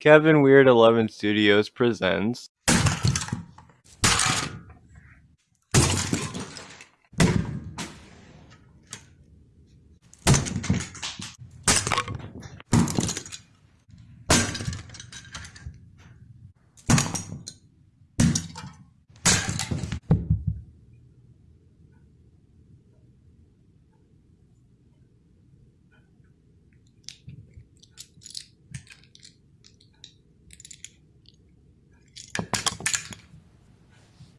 Kevin Weird Eleven Studios presents